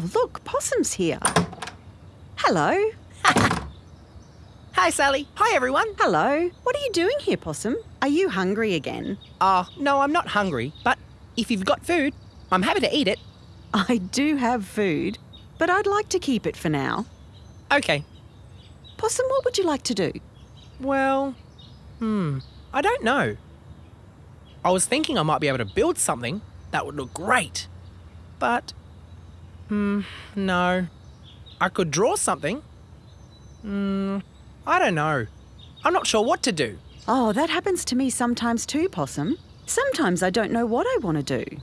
Oh, look, Possum's here. Hello. Hi, Sally. Hi, everyone. Hello. What are you doing here, Possum? Are you hungry again? Uh, no, I'm not hungry, but if you've got food, I'm happy to eat it. I do have food, but I'd like to keep it for now. Okay. Possum, what would you like to do? Well, hmm, I don't know. I was thinking I might be able to build something that would look great. But, hmm, no. I could draw something. Hmm, I don't know. I'm not sure what to do. Oh, that happens to me sometimes too, Possum. Sometimes I don't know what I want to do.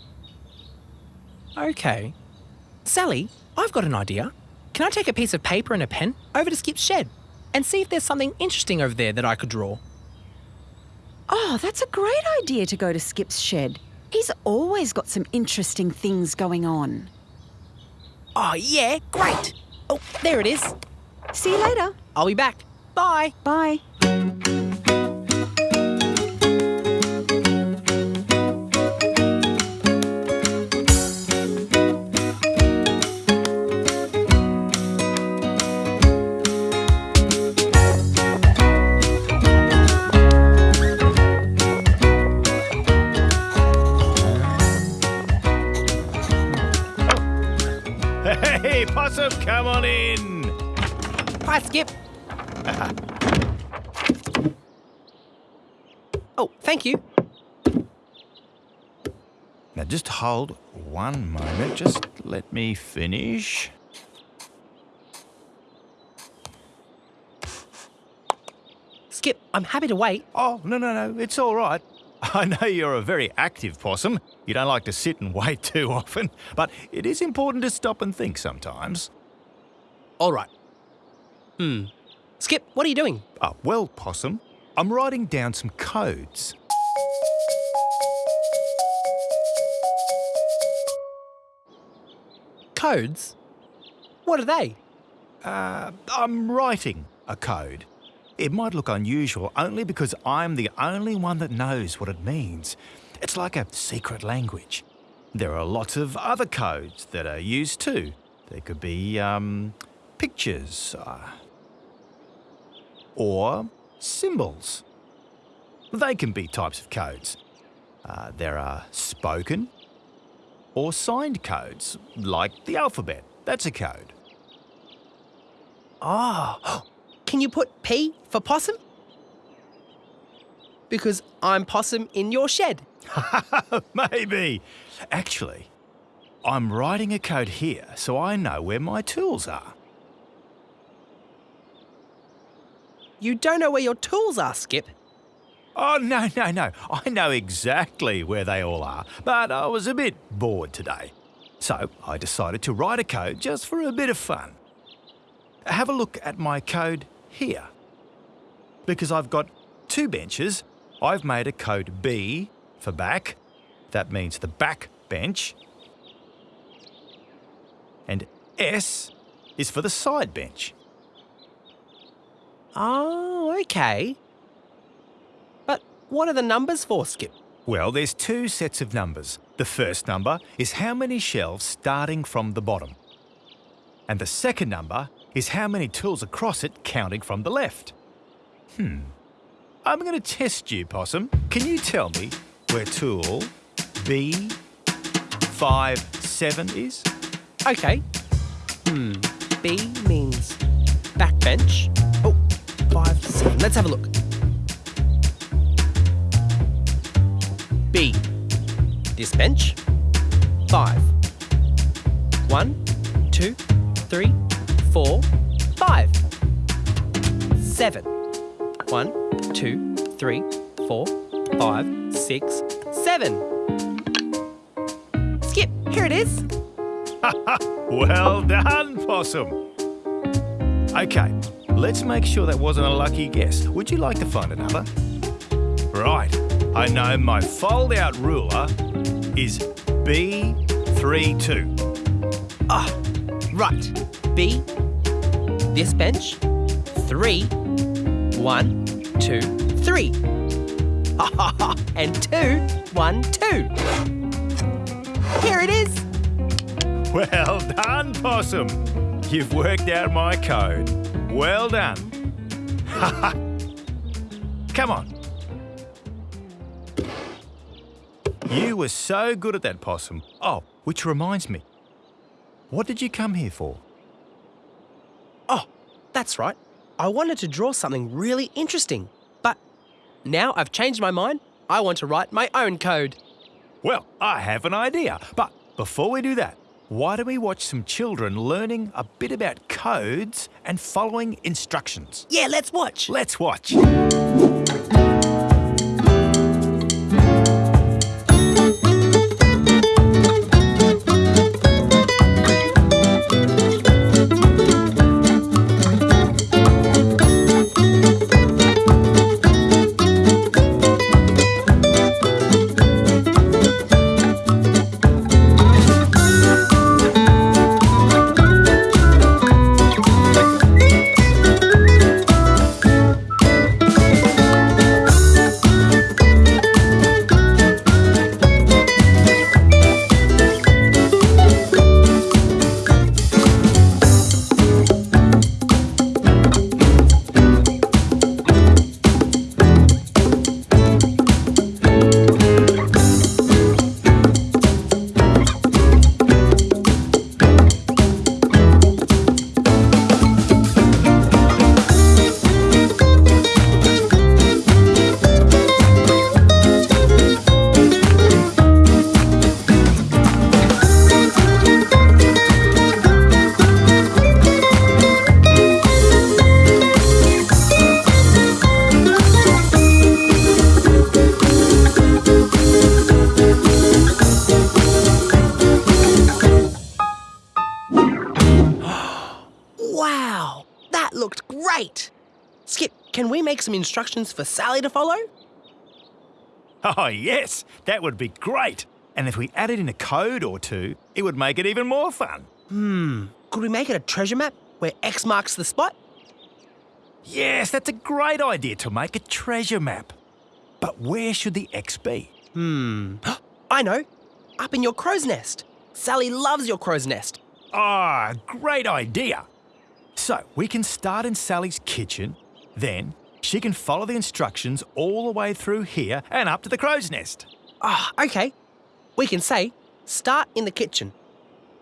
Okay. Sally, I've got an idea. Can I take a piece of paper and a pen over to Skip's shed and see if there's something interesting over there that I could draw? Oh, that's a great idea to go to Skip's shed. He's always got some interesting things going on. Oh, yeah, great. Oh, there it is. See you later. I'll be back. Bye. Bye. Hey, Possum, come on in. Hi, Skip. oh, thank you. Now just hold one moment. Just let me finish. Skip, I'm happy to wait. Oh, no, no, no, it's all right. I know you're a very active possum. You don't like to sit and wait too often, but it is important to stop and think sometimes. All right. Hmm. Skip, what are you doing? Oh, well, possum, I'm writing down some codes. Codes? What are they? Uh, I'm writing a code. It might look unusual only because I'm the only one that knows what it means. It's like a secret language. There are lots of other codes that are used too. There could be um, pictures uh, or symbols. They can be types of codes. Uh, there are spoken or signed codes, like the alphabet. That's a code. Oh, can you put P for possum? Because I'm possum in your shed. Maybe. Actually, I'm writing a code here so I know where my tools are. You don't know where your tools are, Skip. Oh, no, no, no. I know exactly where they all are, but I was a bit bored today. So I decided to write a code just for a bit of fun. Have a look at my code here. Because I've got two benches, I've made a code B for back. That means the back bench. And S is for the side bench. Oh, okay. But what are the numbers for, Skip? Well, there's two sets of numbers. The first number is how many shelves starting from the bottom. And the second number is how many tools across it counting from the left. Hmm. I'm going to test you, Possum. Can you tell me where tool B57 is? Okay. Hmm. B means backbench. Oh, five, seven. Let's have a look. B. This bench. Five. One, two, three, four, five. Seven. One, two, three, four, five, six, seven. Skip, here it is. Well done, Possum. Okay, let's make sure that wasn't a lucky guess. Would you like to find another? Right, I know my fold out ruler is B32. Ah, right. B. This bench. Three. One, two, three. and two, one, two. Here it is. Well done, Possum. You've worked out my code. Well done. Ha ha. Come on. You were so good at that, Possum. Oh, which reminds me. What did you come here for? Oh, that's right. I wanted to draw something really interesting, but now I've changed my mind. I want to write my own code. Well, I have an idea. But before we do that, why don't we watch some children learning a bit about codes and following instructions? Yeah, let's watch. Let's watch. Wow, that looked great. Skip, can we make some instructions for Sally to follow? Oh, yes, that would be great. And if we added in a code or two, it would make it even more fun. Hmm, could we make it a treasure map where X marks the spot? Yes, that's a great idea to make a treasure map. But where should the X be? Hmm, I know, up in your crow's nest. Sally loves your crow's nest. Ah, great idea. So we can start in Sally's kitchen, then she can follow the instructions all the way through here and up to the crow's nest. Ah, okay. We can say start in the kitchen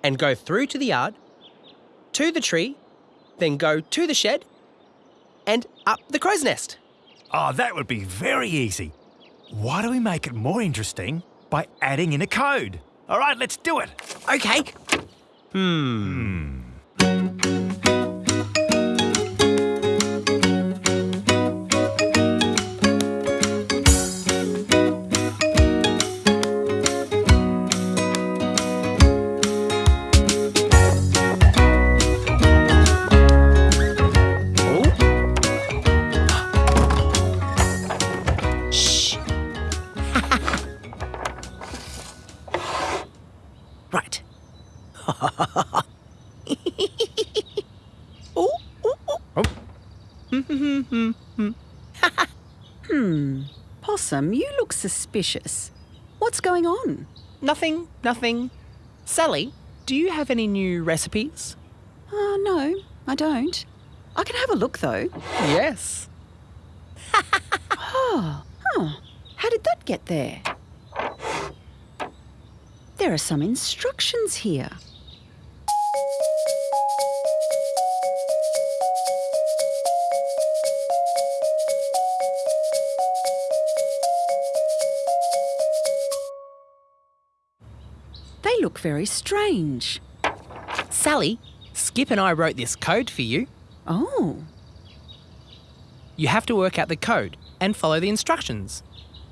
and go through to the yard, to the tree, then go to the shed, and up the crow's nest. Oh, that would be very easy. Why do we make it more interesting by adding in a code? All right, let's do it. Okay. Shh. Mm-hmm. Hmm. Possum, you look suspicious. What's going on? Nothing, nothing. Sally, do you have any new recipes? Oh, no, I don't. I can have a look though. Yes. Ah, How did that get there? There are some instructions here. Look very strange. Sally, Skip and I wrote this code for you. Oh, You have to work out the code and follow the instructions.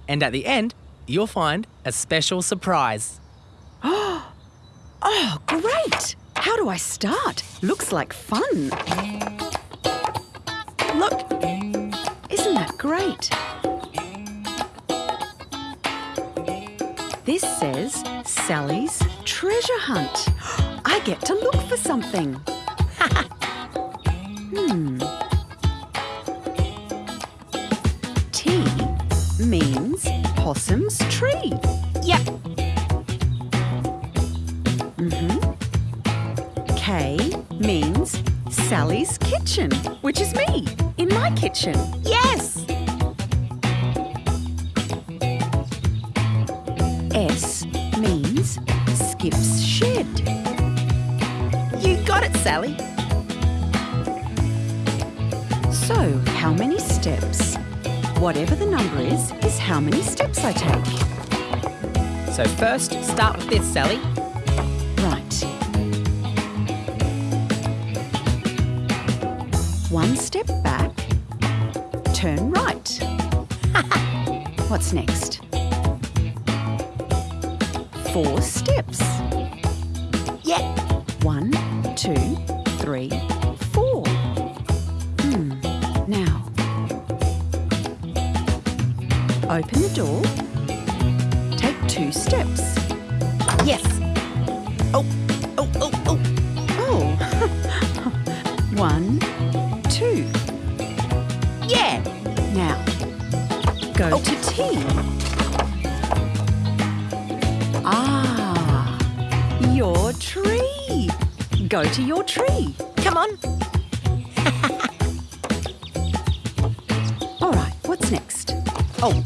And at the end, you'll find a special surprise. oh, great! How do I start? Looks like fun. Look, isn't that great? This says Sally's treasure hunt. I get to look for something. hmm. T means possum's tree. Yep. Mm-hmm. K means Sally's kitchen, which is me, in my kitchen. Yes! S means Skip's shed. You got it, Sally. So, how many steps? Whatever the number is, is how many steps I take. So first, start with this, Sally. Right. One step back, turn right. What's next? Four steps. Yeah. One, two, three, four. Hmm. Now, open the door. Take two steps. Yes. Oh, oh, oh, oh. Oh. One, two. Yeah. Now, go to T. your tree. Go to your tree. Come on. All right, what's next? Oh,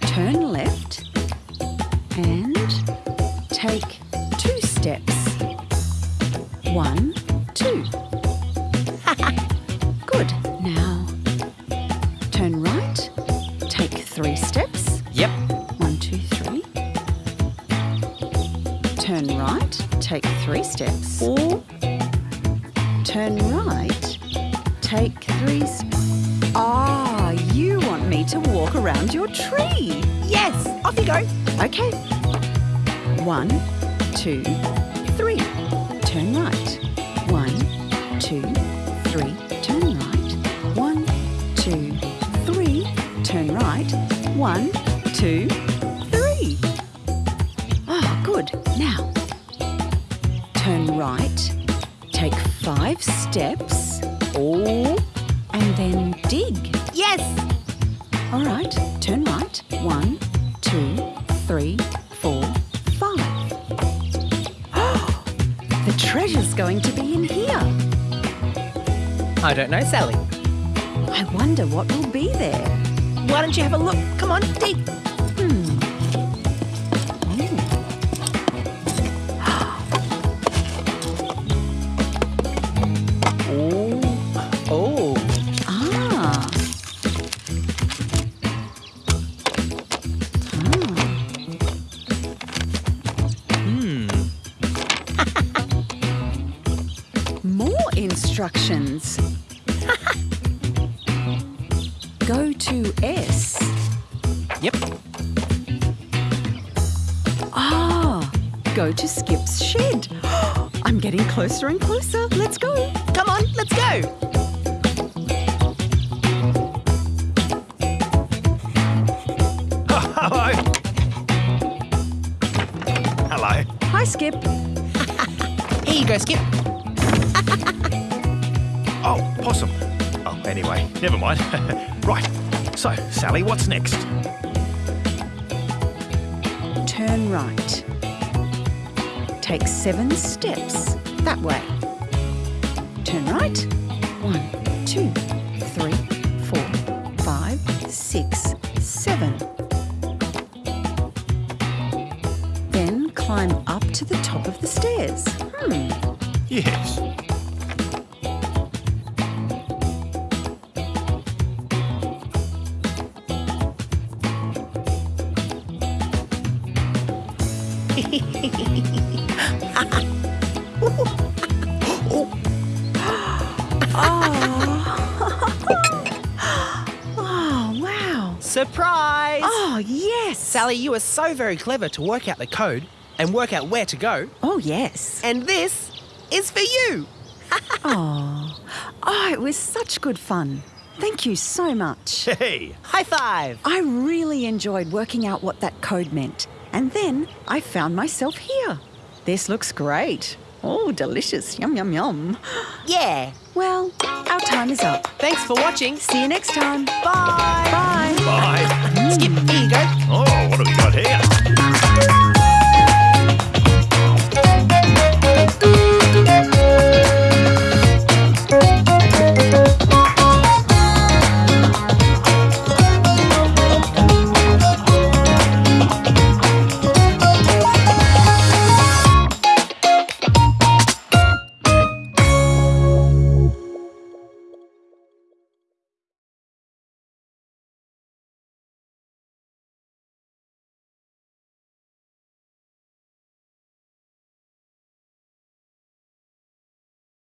Turn left and take two steps. One, two. Three steps. Four. Turn right, take three steps. Ah, you want me to walk around your tree. Yes. Off you go. Okay. One, two, steps. Oh. And then dig. Yes. All right, turn right. One, two, three, four, five. Oh, the treasure's going to be in here. I don't know, Sally. I wonder what will be there. Why don't you have a look? Come on, dig. Instructions. Go to S. Yep. Ah, go to Skip's shed. I'm getting closer and closer. Let's go. Come on, let's go. Hello. Hello. Hi, Skip. Here you go, Skip. Oh, possum. Oh, anyway, never mind. right. So, Sally, what's next? Turn right. Take seven steps that way. Turn right. One, two, Surprise! Oh, yes. Sally, you are so very clever to work out the code and work out where to go. Oh, yes. And this is for you. Oh, oh, it was such good fun. Thank you so much. Hey. High five. I really enjoyed working out what that code meant. And then I found myself here. This looks great. Oh, delicious. Yum, yum, yum. Yeah. Well, our time is up. Thanks for watching. See you next time. Bye. Bye. Bye. Skip, here you go. Oh, what have we got here?